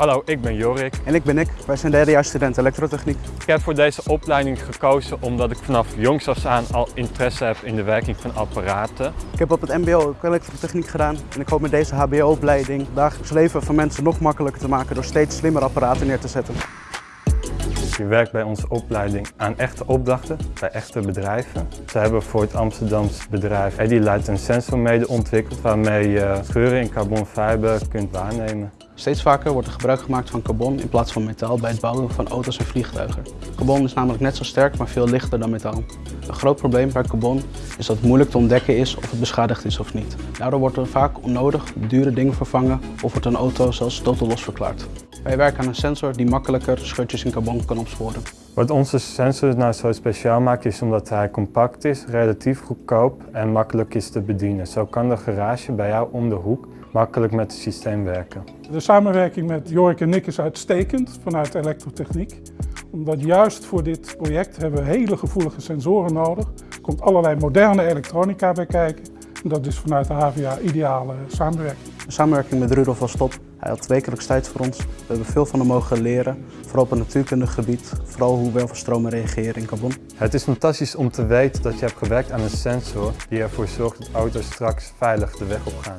Hallo, ik ben Jorik. En ik ben Nick. Wij zijn derdejaarsstudent elektrotechniek. Ik heb voor deze opleiding gekozen omdat ik vanaf jongs af aan al interesse heb in de werking van apparaten. Ik heb op het mbo ook elektrotechniek gedaan en ik hoop met deze hbo-opleiding het dagelijks leven van mensen nog makkelijker te maken door steeds slimmer apparaten neer te zetten. Je werkt bij onze opleiding aan echte opdrachten bij echte bedrijven. Ze hebben voor het Amsterdamse bedrijf Edilight een sensor mede ontwikkeld waarmee je scheuren in carbonfiber kunt waarnemen. Steeds vaker wordt er gebruik gemaakt van carbon in plaats van metaal bij het bouwen van auto's en vliegtuigen. Carbon is namelijk net zo sterk, maar veel lichter dan metaal. Een groot probleem bij carbon is dat het moeilijk te ontdekken is of het beschadigd is of niet. Daardoor wordt er vaak onnodig dure dingen vervangen of wordt een auto zelfs totaal los verklaard. Wij werken aan een sensor die makkelijker scheurtjes in carbon kan opsporen. Wat onze sensor nou zo speciaal maakt is omdat hij compact is, relatief goedkoop en makkelijk is te bedienen. Zo kan de garage bij jou om de hoek makkelijk met het systeem werken. De samenwerking met Jorik en Nick is uitstekend vanuit elektrotechniek. Omdat juist voor dit project hebben we hele gevoelige sensoren nodig. Er komt allerlei moderne elektronica bij kijken. Dat is vanuit de HVA ideale samenwerking. De samenwerking met Rudolf was top. Hij had wekelijks tijd voor ons. We hebben veel van hem mogen leren, vooral op het natuurkundig gebied. Vooral hoe welverstromen reageren in carbon. Het is fantastisch om te weten dat je hebt gewerkt aan een sensor die ervoor zorgt dat auto's straks veilig de weg op gaan.